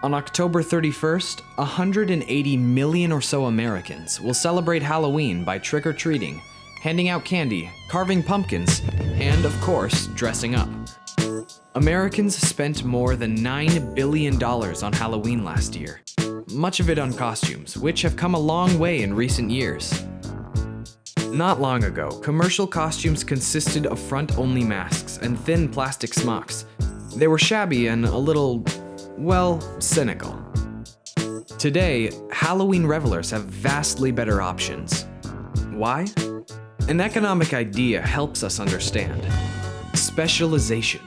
On October 31st, 180 million or so Americans will celebrate Halloween by trick or treating, handing out candy, carving pumpkins, and of course, dressing up. Americans spent more than $9 billion on Halloween last year, much of it on costumes, which have come a long way in recent years. Not long ago, commercial costumes consisted of front-only masks and thin plastic smocks. They were shabby and a little, well, cynical. Today, Halloween revelers have vastly better options. Why? An economic idea helps us understand. Specialization.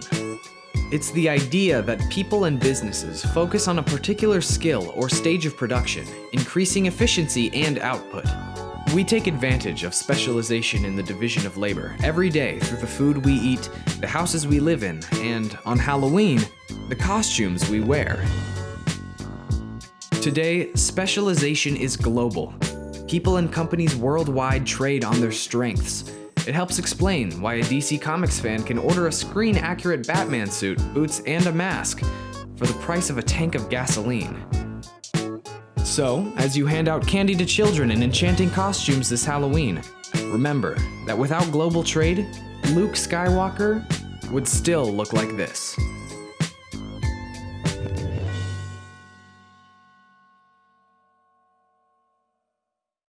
It's the idea that people and businesses focus on a particular skill or stage of production, increasing efficiency and output. We take advantage of specialization in the division of labor every day through the food we eat, the houses we live in, and, on Halloween, the costumes we wear. Today, specialization is global. People and companies worldwide trade on their strengths. It helps explain why a DC Comics fan can order a screen-accurate Batman suit, boots, and a mask for the price of a tank of gasoline. So, as you hand out candy to children in enchanting costumes this Halloween, remember that without global trade, Luke Skywalker would still look like this.